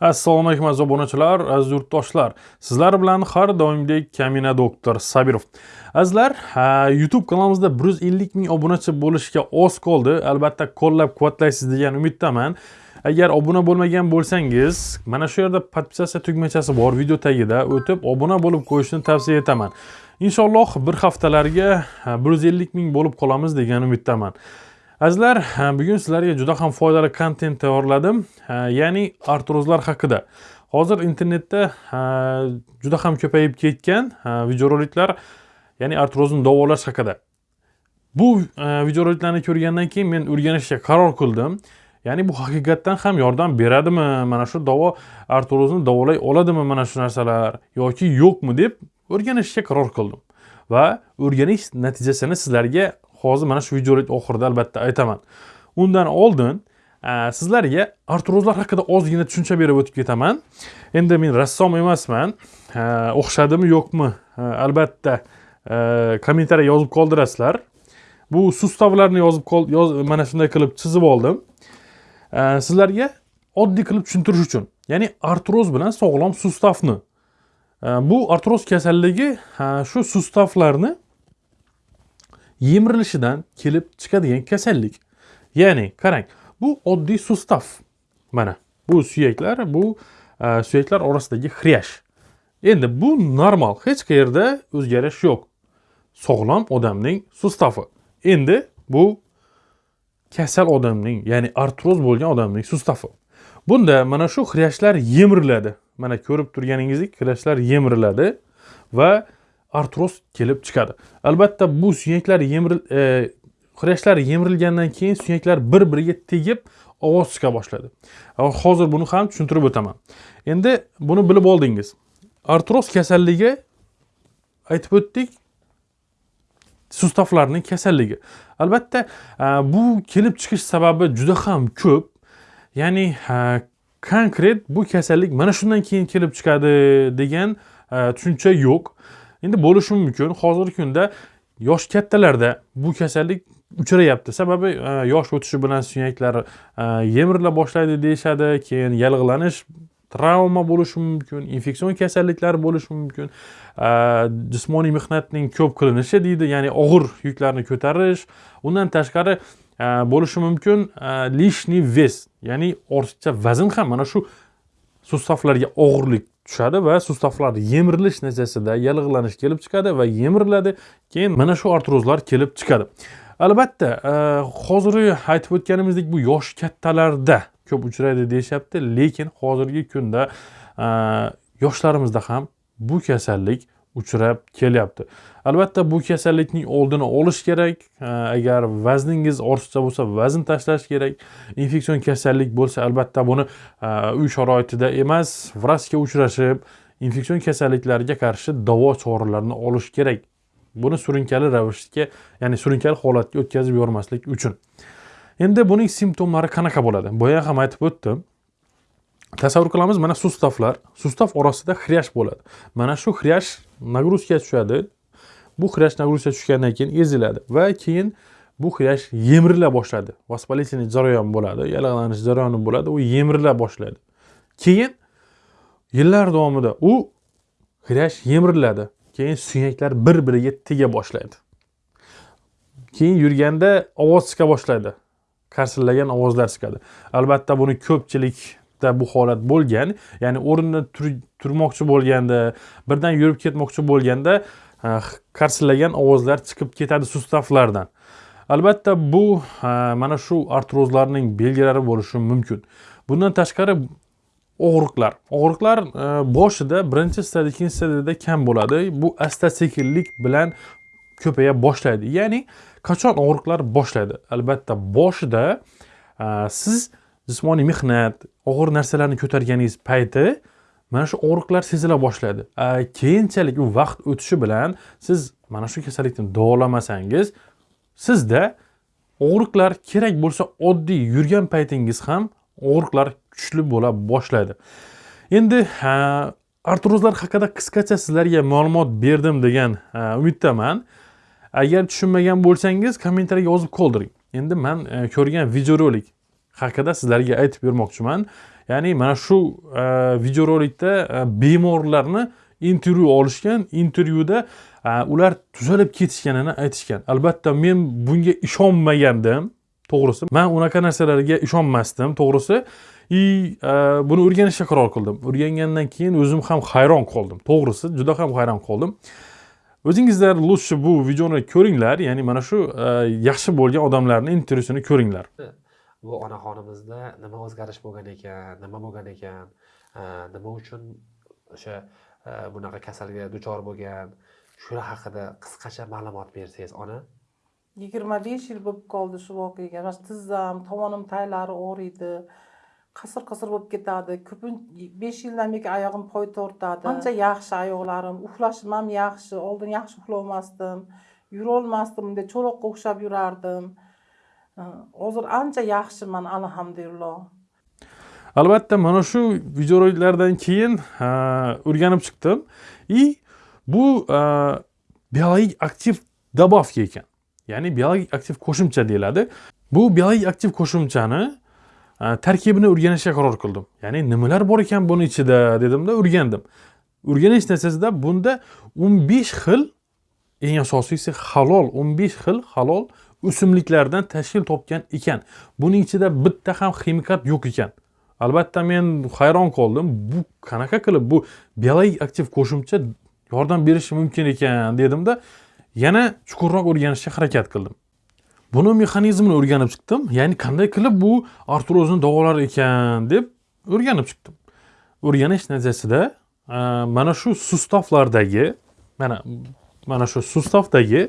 assalomu alaykum aziz obunachilar aziz yurtdoshlar. Sizlar bilan har doimgidek kamina doktor sabirov. Azizlar youtube kanalimizda 150 ming obunachi bo'lishga oz qoldi. Albatta qo'llab quvvatlaysiz degan umiddaman. Agar obuna bo'lmagan bo'lsangiz mana shu yerda podpisatsiya tugmachasi bor video tagida o'tib obuna bo'lib qo'yishni tavsiya etaman. Inshaalloh bir haftalarga 150 ming bo'lib qolamiz degan umiddaman. Azizlar bugun sizlarga juda ham foydali kontent tayyorladim. Ya'ni artrozlar haqida. Hozir internetda juda ham ko'payib ketgan videoroliklar ya'ni artrozni davolash haqida. Bu videoroliklarni ko'rgandan keyin men o'rganishga qaror qildim. Ya'ni bu haqiqatdan ham yordam beradimi? Mana shu davo artrozni davolay oladimi mana shu narsalar yoki yo'qmi deb o'rganishga qaror qildim. Va o'rganish natijasini sizlarga hozir mana shu videolik oxirida albatta aytaman. Undan oldin sizlarga artrozlar haqida ozgina tushuncha berib o'tib ketaman. Endi men rassom emasman. O'xshadimi yo'qmi? Albatta kommentariy yozib qoldirasizlar. Bu sustavlarni yozib yoz, mana shunday qilib chizib oldim. Sizlarga oddiy qilib tushuntirish uchun ya'ni artroz bilan sog'lom sustavni. Bu artroz kasalligi shu sustavlarni yemirilishidan kelib chiqadigan kasallik. Ya'ni qarang bu oddiy sustav. Mana bu suyaklar bu e, suyaklar orasidagi xriyash endi bu normal hech qayerda o'zgarish yo'q. Sog'lom odamning sustavi. Endi bu kasal odamning ya'ni artroz bo'lgan odamning sustavi. Bunda mana shu xriyashlar yemiriladi. Mana ko'rib turganingizdek xriyashlar yemiriladi va artroz kelib chiqadi. Albatta bu suyaklar yemiril e, yemirilgandan keyin suyaklar bir biriga tegib ovoz chiqa boshladi. Hozir buni ham tushuntirib o'taman. Endi buni bilib oldingiz. Artroz kasalligi aytib o'tdik sustavlarning kasalligi. Albatta e, bu kelib chiqish sababi juda ham ko'p. Ya'ni e, konkret bu kasallik mana shundan keyin kelib chiqadi degan e, tushuncha yo'q. Endi bo'lishi mumkin. Hozirgi kunda yosh kattalarda bu kasallik uchrayapti sababi e, yosh o'tishi bilan suyaklar e, yemirila boshlaydi deyishadi. Keyin yallig'lanish travma bo'lishi mumkin infeksion kasalliklar bo'lishi mumkin. E, jismoniy mehnatning ko'p qilinishi deydi. Ya'ni og'ir yuklarni ko'tarish. Undan tashqari bo'lishi mumkin lishniy ves ya'ni ortiqcha vazn ham mana shu sustavlarga og'irlik tushadi va sustavlar yemirilish natijasida yallig'lanish kelib chiqadi va yemiriladi. Keyin mana shu artrozlar kelib chiqadi. Albatta e, hozirgi aytib o'tganimizdek bu yosh kattalarda ko'p uchraydi deyishyapti lekin hozirgi kunda e, yoshlarimizda ham bu kasallik uchrab kelyapti. Albatta bu kasallikning oldini olish kerak. Agar vazningiz ortiqcha bo'lsa vazn tashlash kerak. Infeksion kasallik bo'lsa albatta buni uy sharoitida emas vrachga uchrashib infeksion kasalliklarga qarshi davo choralarini olish kerak. Buni surunkali ravishga ya'ni surunkali holatga o'tkazib yubormaslik uchun. Endi buning simptomlari qanaqa bo'ladi? Boya ham aytib o'tdim. Tasavvur qilamiz mana sustavlar sustav orasida xryash bo'ladi. Mana shu xryash nagruzka tushadi. Bu xryash nagruzkaga tushgandan keyin eziladi va keyin bu xryash yemirila boshladi. Воспалительный jarayon bo'ladi yallig'lanish jarayoni bo'ladi u yemirila boshlaydi keyin yillar davomida u xryash yemiriladi. Keyin suyaklar bir biriga tega boshlaydi. Keyin yurganda ovoz chiqa boshlaydi. Qarsillagan ovozlar chiqadi. Albatta buni ko'pchilik bu holat bo'lgan ya'ni o'rinda turmoqchi bo'lganda birdan yurib ketmoqchi bo'lganda qarsillagan ovozlar chiqib ketadi sustavlardan albatta bu mana shu artrozlarning belgilari bo'lishi mumkin. Bundan tashqari og'riqlar. Og'riqlar e, boshida birinchi stadiya ikkinchi stadiyada kam bo'ladi. Bu asta sekinlik bilan ko'paya boshlaydi. Ya'ni qachon og'riqlar boshlaydi? Albatta boshida siz jismoniy mehnat og'ir narsalarni ko'targaningiz payti mana shu og'riqlar sezila boshlaydi keyinchalik u vaqt o'tishi bilan siz mana shu kasallikni davolamasangiz sizda og'riqlar kerak bo'lsa oddiy yurgan paytingiz ham og'riqlar kuchli bo'la boshlaydi endi artrozlar haqida qisqacha sizlarga ma'lumot berdim degan umiddaman. Agar tushunmagan bo'lsangiz kommentariyga yozib qoldiring. Endi man e, ko'rgan videorolik haqida sizlarga aytib bermoqchiman. Ya'ni mana shu e, videorolikda e, bemorlarni intervyu olishgan intervyuda e, ular tuzalib ketishganini aytishgan. Albatta men bunga ishonmagandim to'g'risi. Man unaqa narsalarga ishonmasdim to'g'risi. И e, buni o'rganishga qaror qildim. O'rgangandan keyin o'zim ham hayron qoldim to'g'risi juda ham hayron qoldim. O'zingizlar лучше bu videoni ko'ringlar. Ya'ni mana shu e, yaxshi bo'lgan odamlarni intervyusini ko'ringlar. Bu onaxonimizda nima o'zgarish bo'lgan ekan nima bo'lgan ekan nima uchun o'sha bunaqa kasalga duchor bo'lgan? Shular haqida qisqacha ma'lumot bersangiz ona? Yigirma besh yil bo'lib qoldi shu voqeaga. Mana shu tizzam tovonim taglari og'riydi qasir qasir bo'lib ketadi. Ko'pincha besh yildan beri oyog'im poy tortadi. Ancha yaxshi oyoqlarim uxlashim ham yaxshi oldin yaxshi uxlolmasdim yurolmasdim bunday cho'loqqa o'xshab yurardim Э, hozir ancha yaxshiman alhamdulillah. Albatta mana shu videoroliklardan keyin o'rganib chiqdim. И bu biologik aktiv добавка ekan. Ya'ni biologik aktiv qo'shimcha deyiladi. Bu biologik aktiv qo'shimchani tarkibini o'rganishga qaror qildim. Ya'ni nimalar bor ekan buni ichida dedimda o'rgandim. O'rganish natijasida bunda o'n besh xil eng asosiysi halol o'n besh xil halol o'simliklardan tashkil topgan ekan. Buning ichida bitta ham ximikat yo'q ekan. Albatta men hayron qoldim. Bu qanaqa qilib bu biologik aktiv qo'shimcha yordam berishi mumkin ekan dedimda yana chuqurroq o'rganishga harakat qildim. Buni mexanizmini o'rganib chiqdim. Ya'ni qanday qilib bu artrozni davolar ekan deb o'rganib chiqdim. O'rganish natijasida e, mana shu sustavlardagi mana mana shu sustavdagi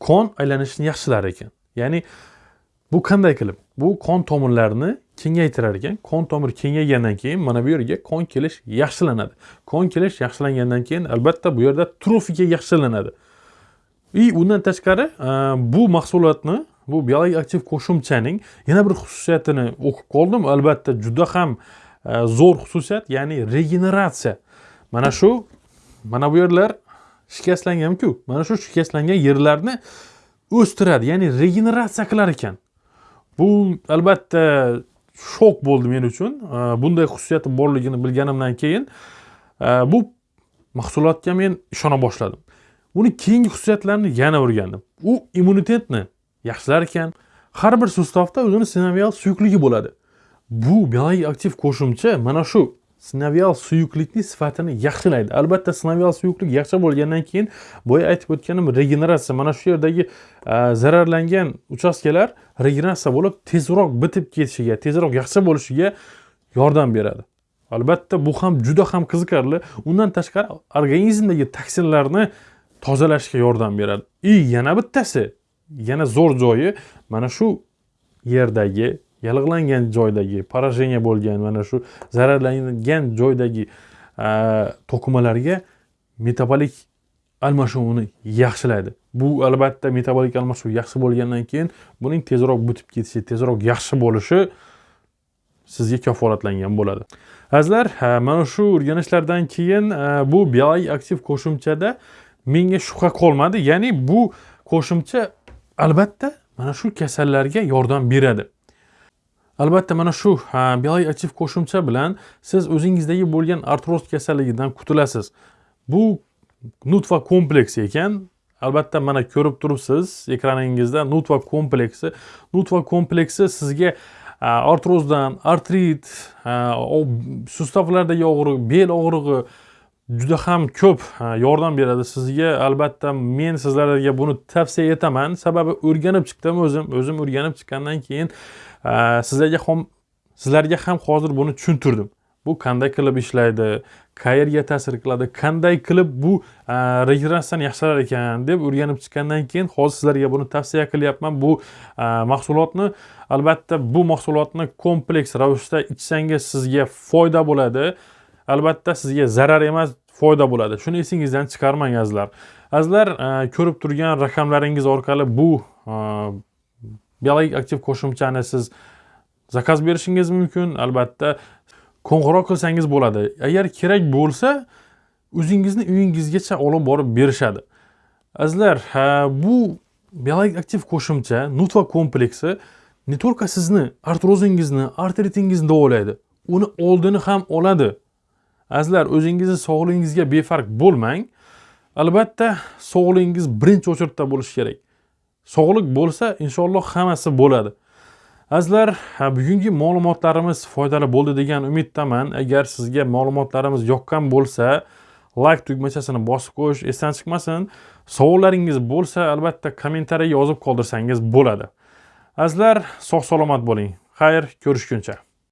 qon aylanishini yaxshilar ekan. Ya'ni bu qanday qilib? Bu qon tomirlarini kengaytirar ekan. Qon tomir kengaygandan keyin mana bu yerga qon kelish yaxshilanadi. Qon kelish yaxshilangandan keyin albatta bu yerda trofika yaxshilanadi. И undan tashqari e, bu mahsulotni bu biologik aktiv qo'shimchaning yana bir xususiyatini o'qib qoldim. Albatta juda ham e, zo'r xususiyat ya'ni regeneratsiya. Mana shu mana bu yerlar shikastlanganku mana shu shikastlangan yerlarni o'stiradi ya'ni regeneratsiya qilar ekan. Bu albatta shok bo'ldi men uchun. Bunday xususiyati borligini bilganimdan keyin bu mahsulotga men ishona boshladim. Uni keyingi xususiyatlarini yana o'rgandim. U immunitetni yaxshilar ekan. Har bir sustavda o'zini sinovial suyuqligi bo'ladi. Bu biologik aktiv qo'shimcha mana shu sinovial suyuqlikni sifatini yaxshilaydi. Albatta sinovial suyuqlik yaxshi bo'lgandan keyin boya aytib o'tganim regeneratsiya. Mana shu yerdagi e, zararlangan uchastkalar regeneratsiya bo'lib tezroq bitib ketishiga tezroq yaxshi bo'lishiga yordam beradi. Albatta bu ham juda ham qiziqarli. Undan tashqari organizmdagi toksinlarni tozalashga yordam beradi. И yana bittasi yana zo'r joyi mana shu yerdagi yallig'langan joydagi поражение bo'lgan mana shu zararlangan joydagi e, to'qimalarga metabolik almashuvini yaxshilaydi. Bu albatta metabolik almashuv yaxshi bo'lgandan keyin buning tezroq butib ketishi tezroq yaxshi bo'lishi sizga kafolatlangan bo'ladi. Azizlar e, mana shu o'rganishlardan keyin e, bu biologik aktiv qo'shimchada menga shubha qolmadi. Ya'ni bu qo'shimcha albatta mana shu kasallarga yordam beradi. Albatta mana shu biologik qo'shimcha bilan siz o'zingizdagi bo'lgan artroz kasalligidan qutulasiz. Bu nutva kompleksi ekan. Albatta mana ko'rib turibsiz ekraningizda nutva kompleksi. Nutva kompleksi sizga artrozdan artrit sustavlardagi og'riq bel og'rig'i juda ham ko'p yordam beradi sizga. Albatta men sizlarga buni tavsiya etaman. Sababi o'rganib chiqdim o'zim o'zim o'rganib chiqqandan keyin sizlarga ham sizlarga ham hozir buni tushuntirdim. Bu qanday qilib ishlaydi qayerga ta'sir qiladi qanday qilib bu regressiyani yaxshilar ekan deb o'rganib chiqqandan keyin hozir sizlarga buni tavsiya qilyapman. Bu mahsulotni albatta bu mahsulotni kompleks ravishda ichsangiz sizga foyda bo'ladi. Albatta sizga zarar emas foyda bo'ladi. Shuni esingizdan chiqarmang azizlar. Azizlar e, ko'rib turgan raqamlaringiz orqali bu e, biologik aktiv qo'shimchani siz zakaz berishingiz mumkin. Albatta qo'ng'iroq qilsangiz bo'ladi. Agar kerak bo'lsa o'zingizni uyingizgacha olib borib berishadi. Azizlar e, bu biologik aktiv qo'shimcha nutva kompleksi не только sizni artrozingizni artritingizni davolaydi. Uni oldini ham oladi. Azizlar o'zingizni sog'lig'ingizga befarq bo'lmang. Albatta sog'lig'ingiz birinchi o'chirda bo'lishi kerak. Sog'liq bo'lsa inshaalloh hammasi bo'ladi. Azizlar bugungi ma'lumotlarimiz foydali bo'ldi degan umiddaman. Agar sizga ma'lumotlarimiz yoqqan bo'lsa layk tugmachasini bosib qo'yish esdan chiqmasin. Savollaringiz bo'lsa albatta kommentariy yozib qoldirsangiz bo'ladi. Azizlar sog' salomat bo'ling. Xayr ko'rishguncha.